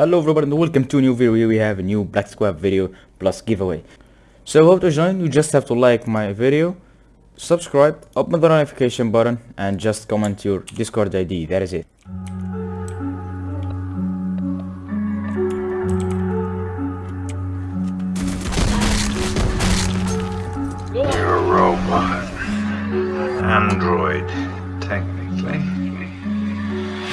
Hello everybody and welcome to a new video. Here we have a new Black Squad video plus giveaway. So hope to join, you just have to like my video, subscribe, open the notification button and just comment your Discord ID. That is it. You're a robot. Android, technically.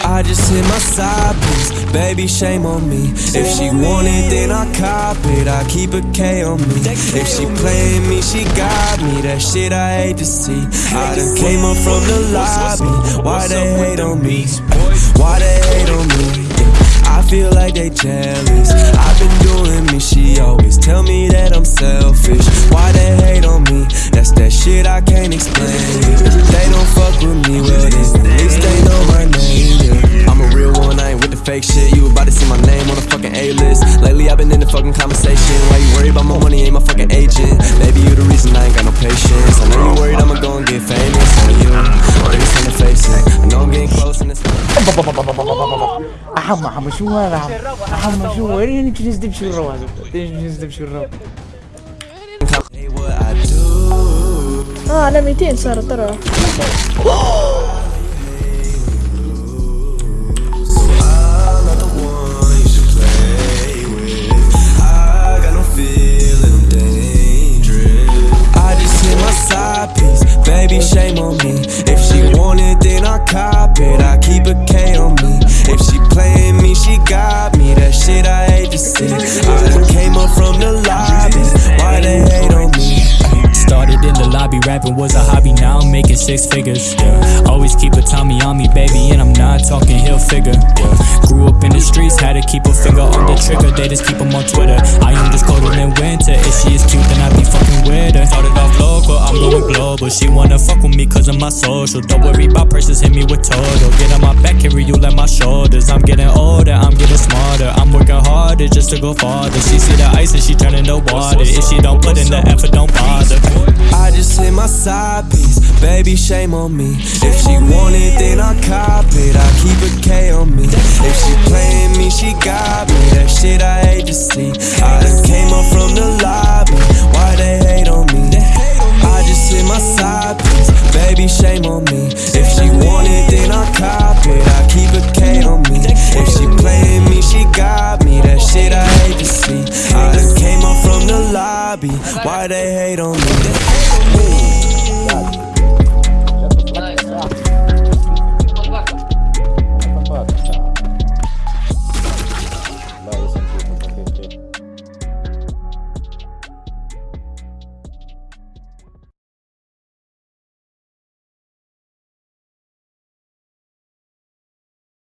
I just hit my side piece, baby, shame on me. If she want it, then I cop it. I keep a K on me. If she playing me, she got me. That shit I hate to see. I done came up from the lobby. Why they hate on me? Why they hate on me? I feel like they jealous. I've been doing me, she my name on the fucking A list. Lately I've been in the fucking conversation. Why you worried about my money? Ain't my fucking agent. Baby, you the reason I ain't got no patience. I know you worried I'ma go and get famous on you. Face on the face, I know I'm getting close and it's. أحمد أحمد شو هذا أحمد شو وين تجلس تمشي الرو هذا تجلس تمشي الرو Hey, what I do. اه انا 200 صار ترى baby, shame on me. If she want it, then I cop it. I keep a K on me. If she playing me, she got me. That shit I hate to see. I came up from the lobby. Why they hate on me? Started in the lobby, rapping was a hobby, now I'm making six figures. Yeah. Always keep a Tommy on me, baby, and I'm not talking Hilfiger. Yeah. Grew up in the streets, had to keep a finger on the trigger, they just keep keep 'em on Twitter. Global. She wanna fuck with me cause of my social. Don't worry about prices, hit me with total. Get on my back, carry you like my shoulders. I'm getting older, I'm getting smarter. I'm working harder just to go farther. She see the ice and she turning to water. If she don't put in the effort, don't bother. I just hit my side piece, baby, shame on me. If she want it, then I cop it. I keep a K on me. If she playing me, she got me. That shit I Why they hate on me?